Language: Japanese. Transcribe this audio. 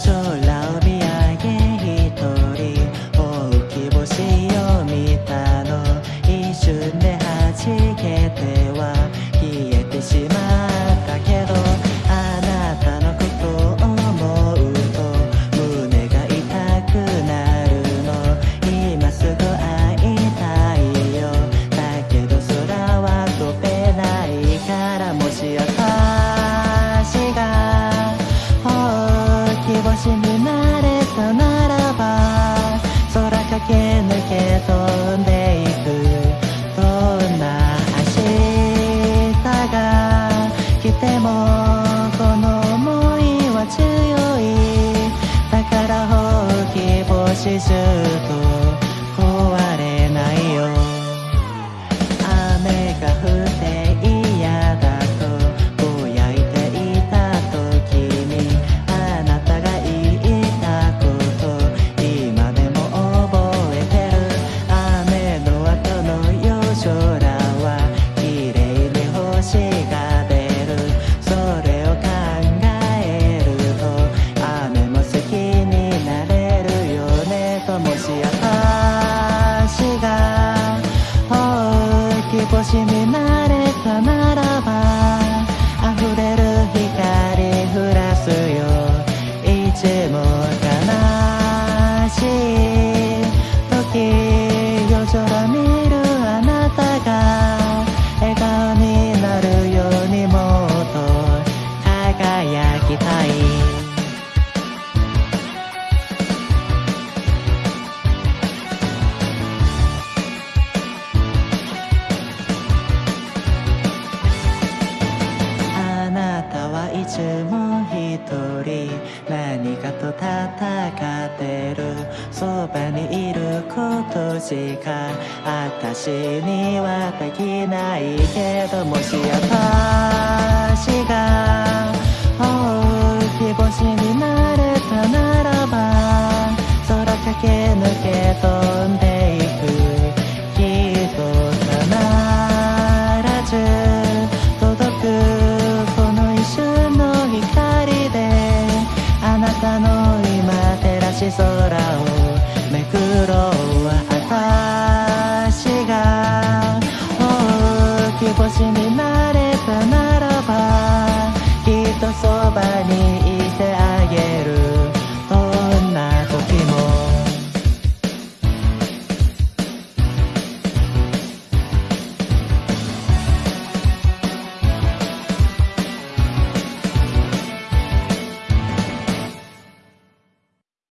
空を見上げ一人大きい星を見たの。一瞬で弾けてはきてもこの想いは強い。だから放棄防止シしみ慣れたならば溢れる光降らすよ。いつもと戦ってるそばにいることしか私にはできないけどもし私が